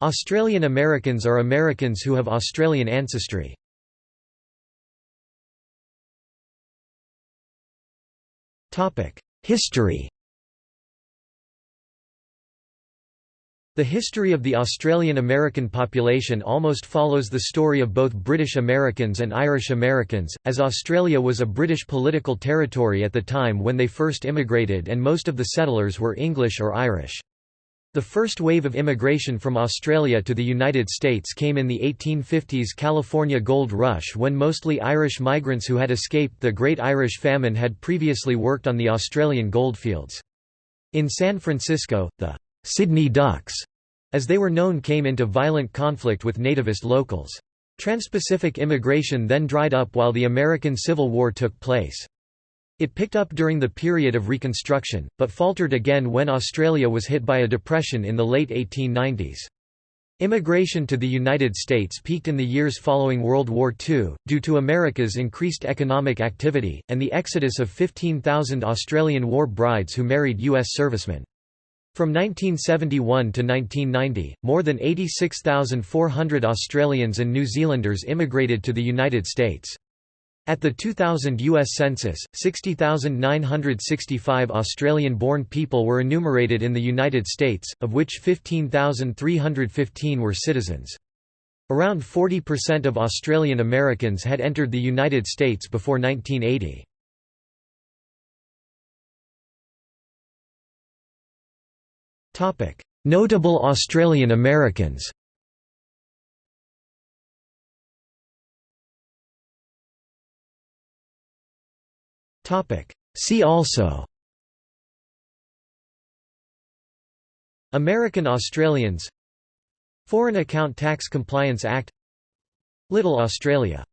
Australian Americans are Americans who have Australian ancestry. History The history of the Australian American population almost follows the story of both British Americans and Irish Americans, as Australia was a British political territory at the time when they first immigrated and most of the settlers were English or Irish. The first wave of immigration from Australia to the United States came in the 1850s California Gold Rush when mostly Irish migrants who had escaped the Great Irish Famine had previously worked on the Australian goldfields. In San Francisco, the Sydney Ducks, as they were known came into violent conflict with nativist locals. Transpacific immigration then dried up while the American Civil War took place. It picked up during the period of Reconstruction, but faltered again when Australia was hit by a depression in the late 1890s. Immigration to the United States peaked in the years following World War II, due to America's increased economic activity, and the exodus of 15,000 Australian war brides who married U.S. servicemen. From 1971 to 1990, more than 86,400 Australians and New Zealanders immigrated to the United States. At the 2000 U.S. Census, 60,965 Australian-born people were enumerated in the United States, of which 15,315 were citizens. Around 40% of Australian Americans had entered the United States before 1980. Notable Australian Americans See also. American Australians. Foreign Account Tax Compliance Act. Little Australia